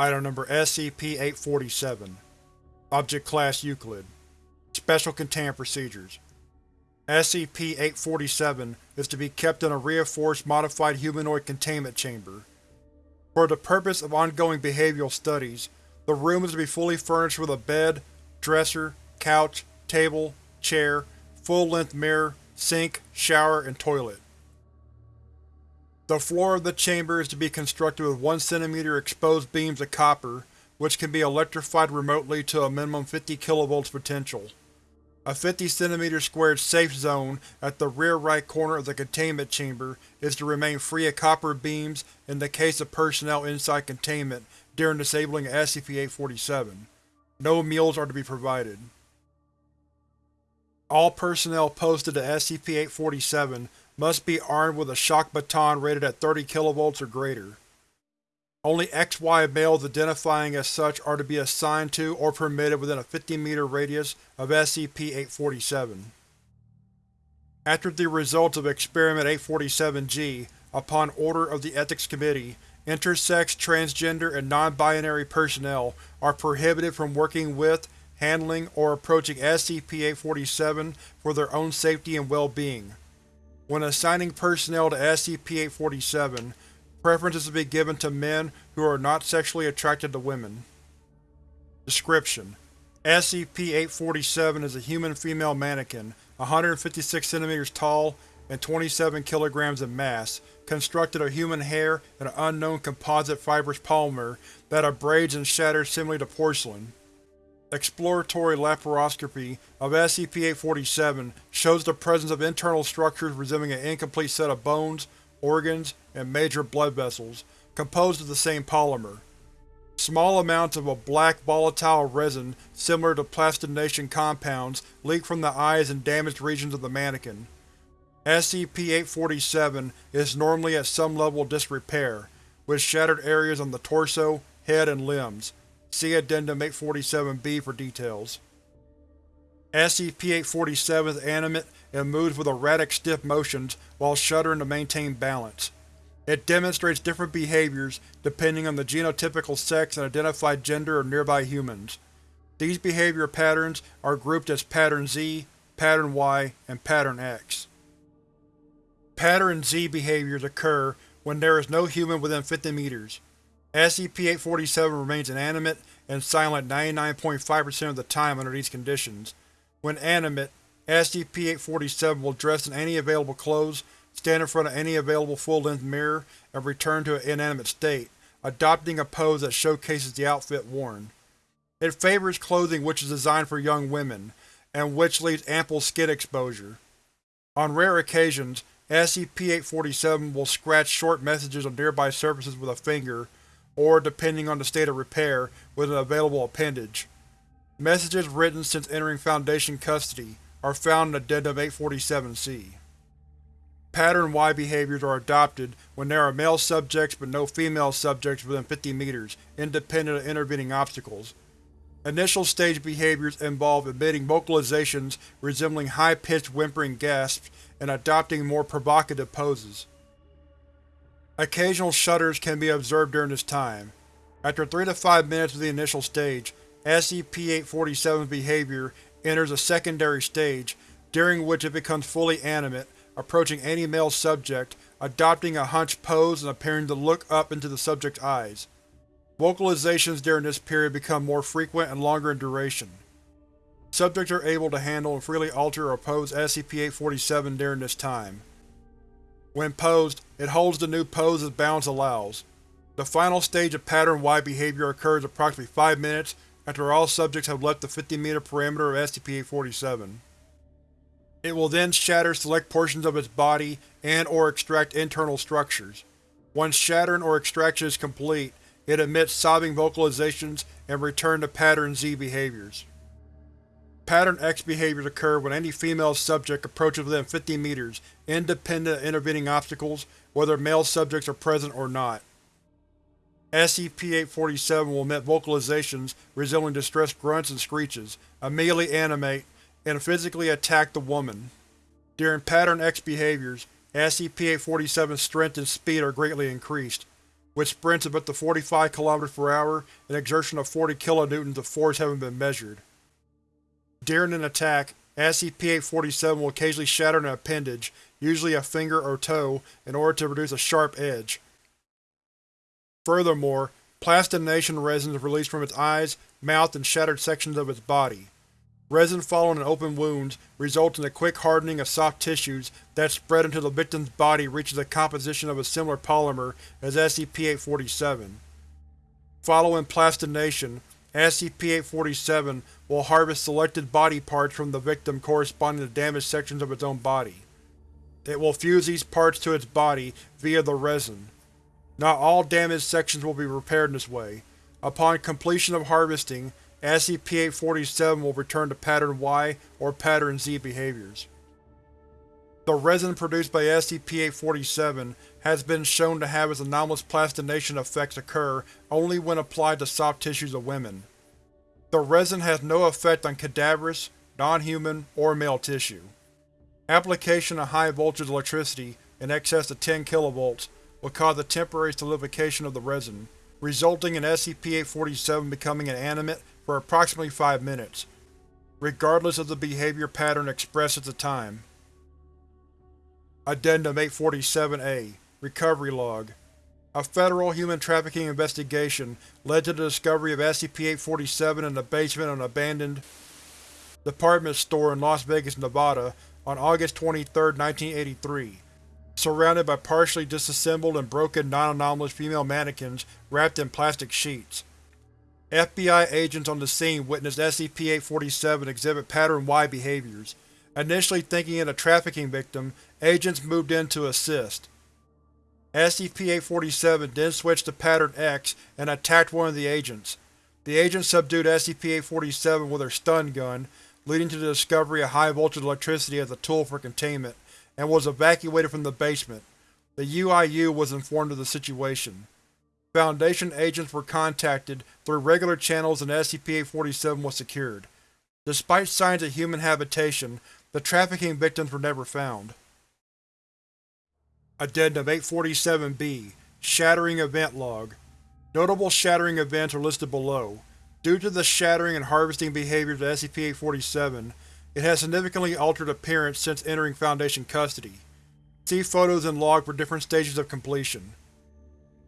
Item Number SCP-847 Object Class Euclid Special Containment Procedures SCP-847 is to be kept in a reinforced modified humanoid containment chamber. For the purpose of ongoing behavioral studies, the room is to be fully furnished with a bed, dresser, couch, table, chair, full-length mirror, sink, shower, and toilet. The floor of the chamber is to be constructed with 1 cm exposed beams of copper, which can be electrified remotely to a minimum 50 kV potential. A 50 cm squared safe zone at the rear right corner of the containment chamber is to remain free of copper beams in the case of personnel inside containment during disabling SCP-847. No meals are to be provided. All personnel posted to SCP-847 must be armed with a shock baton rated at 30 kV or greater. Only XY males identifying as such are to be assigned to or permitted within a 50-meter radius of SCP-847. After the results of Experiment 847-G, upon order of the Ethics Committee, intersex, transgender, and non-binary personnel are prohibited from working with, handling, or approaching SCP-847 for their own safety and well-being. When assigning personnel to SCP-847, preference is to be given to men who are not sexually attracted to women. Description: SCP-847 is a human female mannequin, 156 cm tall and 27 kg in mass, constructed of human hair and an unknown composite fibrous polymer that abrades and shatters similarly to porcelain. Exploratory laparoscopy of SCP-847 shows the presence of internal structures resembling an incomplete set of bones, organs, and major blood vessels, composed of the same polymer. Small amounts of a black volatile resin similar to plastination compounds leak from the eyes and damaged regions of the mannequin. SCP-847 is normally at some level of disrepair, with shattered areas on the torso, head, and limbs. See Addendum 847-B for details. SCP-847 is animate and moves with erratic stiff motions while shuddering to maintain balance. It demonstrates different behaviors depending on the genotypical sex and identified gender of nearby humans. These behavior patterns are grouped as Pattern Z, Pattern Y, and Pattern X. Pattern Z behaviors occur when there is no human within 50 meters. SCP-847 remains inanimate and silent 99.5% of the time under these conditions. When animate, SCP-847 will dress in any available clothes, stand in front of any available full-length mirror, and return to an inanimate state, adopting a pose that showcases the outfit worn. It favors clothing which is designed for young women, and which leaves ample skin exposure. On rare occasions, SCP-847 will scratch short messages on nearby surfaces with a finger, or, depending on the state of repair, with an available appendage. Messages written since entering Foundation custody are found in the Addendum 847-C. Pattern Y behaviors are adopted when there are male subjects but no female subjects within 50 meters, independent of intervening obstacles. Initial stage behaviors involve emitting vocalizations resembling high-pitched whimpering gasps and adopting more provocative poses. Occasional shudders can be observed during this time. After 3 to 5 minutes of the initial stage, SCP-847's behavior enters a secondary stage, during which it becomes fully animate, approaching any male subject, adopting a hunched pose and appearing to look up into the subject's eyes. Vocalizations during this period become more frequent and longer in duration. Subjects are able to handle and freely alter or pose SCP-847 during this time. When posed, it holds the new pose as balance allows. The final stage of Pattern Y behavior occurs approximately 5 minutes after all subjects have left the 50-meter perimeter of SCP-847. It will then shatter select portions of its body and or extract internal structures. Once shattering or extraction is complete, it emits sobbing vocalizations and return to Pattern Z behaviors. Pattern X behaviors occur when any female subject approaches within 50 meters, independent of intervening obstacles, whether male subjects are present or not. SCP-847 will emit vocalizations resembling distressed grunts and screeches, immediately animate, and physically attack the woman. During Pattern X behaviors, SCP-847's strength and speed are greatly increased. with sprints of up to 45 km per hour and exertion of 40 kilonewtons of force having been measured. During an attack, SCP-847 will occasionally shatter an appendage, usually a finger or toe, in order to produce a sharp edge. Furthermore, plastination resin is released from its eyes, mouth, and shattered sections of its body. Resin following an open wounds results in a quick hardening of soft tissues that spread until the victim's body reaches a composition of a similar polymer as SCP-847. Following plastination, SCP-847 will harvest selected body parts from the victim corresponding to damaged sections of its own body. It will fuse these parts to its body via the resin. Not all damaged sections will be repaired in this way. Upon completion of harvesting, SCP-847 will return to Pattern Y or Pattern Z behaviors. The resin produced by SCP-847 has been shown to have its anomalous plastination effects occur only when applied to soft tissues of women. The resin has no effect on cadaverous, non-human, or male tissue. Application of high-voltage electricity in excess of 10 kV will cause a temporary solidification of the resin, resulting in SCP-847 becoming inanimate for approximately 5 minutes, regardless of the behavior pattern expressed at the time. Addendum 847-A Recovery Log A federal human trafficking investigation led to the discovery of SCP-847 in the basement of an abandoned department store in Las Vegas, Nevada on August 23, 1983, surrounded by partially disassembled and broken non-anomalous female mannequins wrapped in plastic sheets. FBI agents on the scene witnessed SCP-847 exhibit Pattern Y behaviors. Initially thinking it a trafficking victim, agents moved in to assist. SCP-847 then switched to Pattern X and attacked one of the agents. The agent subdued SCP-847 with her stun gun, leading to the discovery of high-voltage electricity as a tool for containment, and was evacuated from the basement. The UIU was informed of the situation. Foundation agents were contacted through regular channels and SCP-847 was secured. Despite signs of human habitation, the trafficking victims were never found. Addendum 847-B Shattering Event Log Notable shattering events are listed below. Due to the shattering and harvesting behaviors of SCP-847, it has significantly altered appearance since entering Foundation custody. See photos and log for different stages of completion.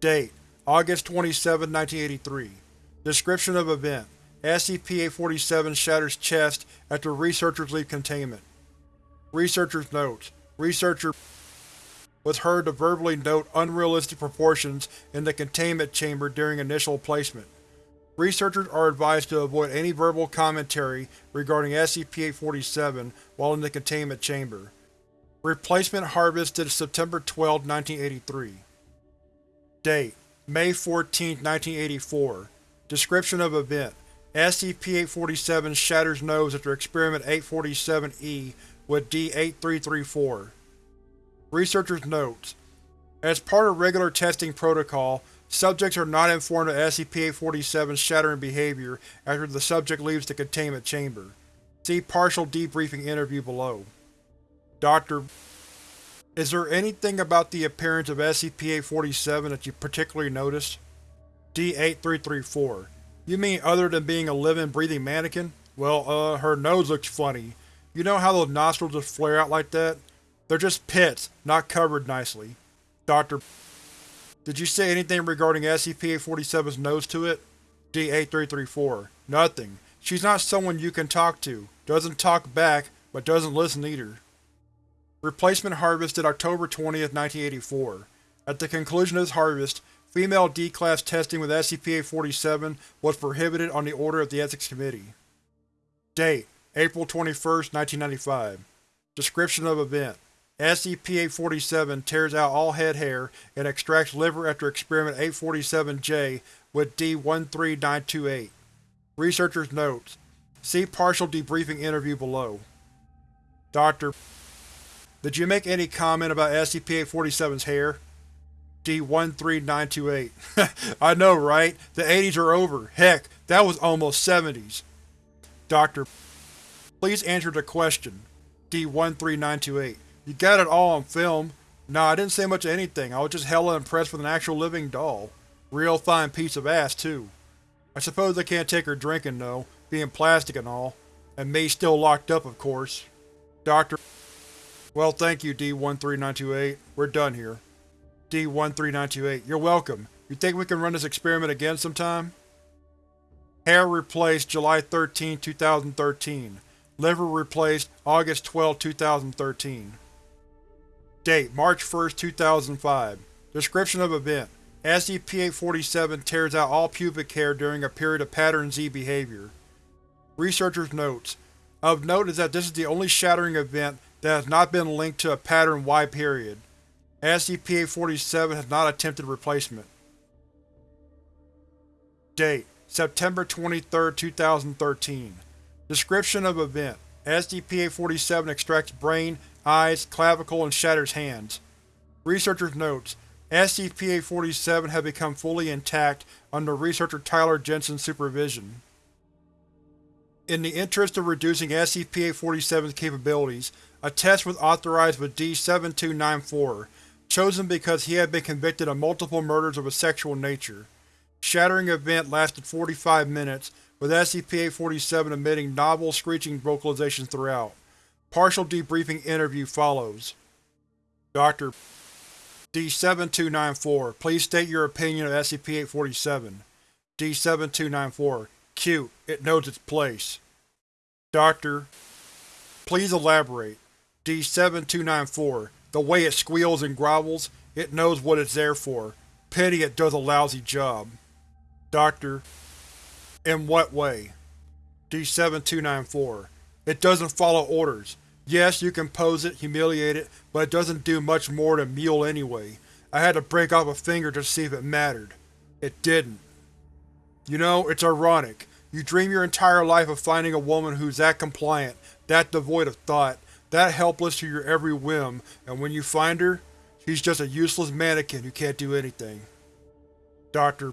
Date: August 27, 1983 Description of event: SCP-847 shatters chest after researchers leave containment. Researcher's notes: Researcher was heard to verbally note unrealistic proportions in the containment chamber during initial placement. Researchers are advised to avoid any verbal commentary regarding SCP-847 while in the containment chamber. Replacement harvested September 12, 1983 Date: May 14, 1984 Description of event: SCP-847 shatters nose after Experiment 847-E with D-8334. Researcher's Notes As part of regular testing protocol, subjects are not informed of SCP-847's shattering behavior after the subject leaves the containment chamber. See partial debriefing interview below. Dr. Is there anything about the appearance of SCP-847 that you particularly noticed? D-8334 You mean other than being a living, breathing mannequin? Well, uh, her nose looks funny. You know how those nostrils just flare out like that? They're just pits, not covered nicely. Dr. Did you say anything regarding SCP-847's nose to it? D-8334 Nothing. She's not someone you can talk to. Doesn't talk back, but doesn't listen either. Replacement harvested October 20, 1984. At the conclusion of this harvest, female D-Class testing with SCP-847 was prohibited on the order of the Ethics Committee. Date: April 21, 1995 Description of event: SCP-847 tears out all head hair and extracts liver after Experiment 847-J with D-13928. Researcher's Notes See partial debriefing interview below. Dr. Did you make any comment about SCP-847's hair? D-13928 I know, right? The 80s are over. Heck, that was almost 70s. Doctor, please answer the question. D-13928 You got it all on film. Nah, I didn't say much of anything, I was just hella impressed with an actual living doll. Real fine piece of ass, too. I suppose I can't take her drinking, though, being plastic and all. And me still locked up, of course. Doctor Well, thank you, D-13928. We're done here. D-13928, you're welcome. You think we can run this experiment again sometime? Hair replaced July 13, 2013. Liver replaced August 12, 2013. Date: March 1, 2005 Description of event: SCP-847 tears out all pubic hair during a period of Pattern Z behavior. Researchers' notes: Of note is that this is the only shattering event that has not been linked to a Pattern Y period. SCP-847 has not attempted replacement. Date: September 23, 2013 Description of event: SCP-847 extracts brain, eyes, clavicle, and shatters hands. Researchers' notes: SCP-847 had become fully intact under researcher Tyler Jensen's supervision. In the interest of reducing SCP-847's capabilities, a test was authorized with D-7294, chosen because he had been convicted of multiple murders of a sexual nature. Shattering event lasted 45 minutes, with SCP-847 emitting novel, screeching vocalizations throughout. Partial debriefing interview follows. Dr. D-7294, please state your opinion of SCP-847. D-7294, cute, it knows its place. Doctor, please elaborate. D-7294, the way it squeals and grovels, it knows what it's there for. Pity it does a lousy job. Doctor, in what way? D-7294, it doesn't follow orders. Yes, you can pose it, humiliate it, but it doesn't do much more than mewl anyway. I had to break off a finger to see if it mattered. It didn't. You know, it's ironic. You dream your entire life of finding a woman who's that compliant, that devoid of thought, that helpless to your every whim, and when you find her, she's just a useless mannequin who can't do anything. Doctor.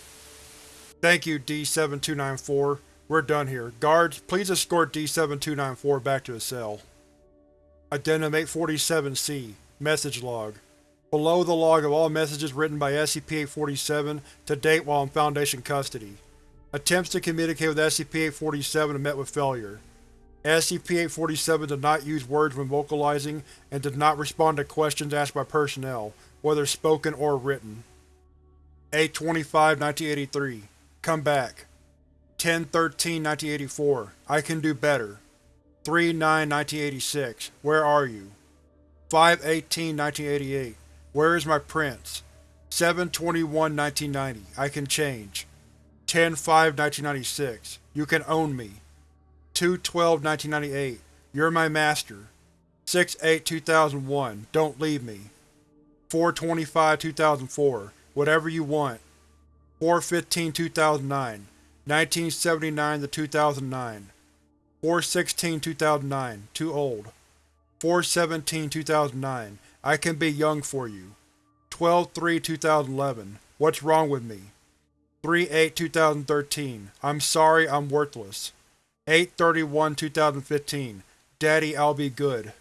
Thank you, D-7294. We're done here. Guards, please escort D-7294 back to the cell. Addendum 847-C Message Log Below the log of all messages written by SCP-847 to date while in Foundation custody. Attempts to communicate with SCP-847 have met with failure. SCP-847 did not use words when vocalizing and did not respond to questions asked by personnel, whether spoken or written. A-25-1983 Come back. 10-13-1984 I can do better. 3-9-1986 Where are you? 5-18-1988 Where is my prince? 7-21-1990 I can change. 10-5-1996 You can own me. 2-12-1998 You're my master. 6-8-2001 Don't leave me. 4-25-2004 Whatever you want. 4-15-2009 1979-2009 4-16-2009 Too old. 4-17-2009 I can be young for you. 12-3-2011 What's wrong with me? 3-8-2013 I'm sorry I'm worthless. 8-31-2015 Daddy, I'll be good.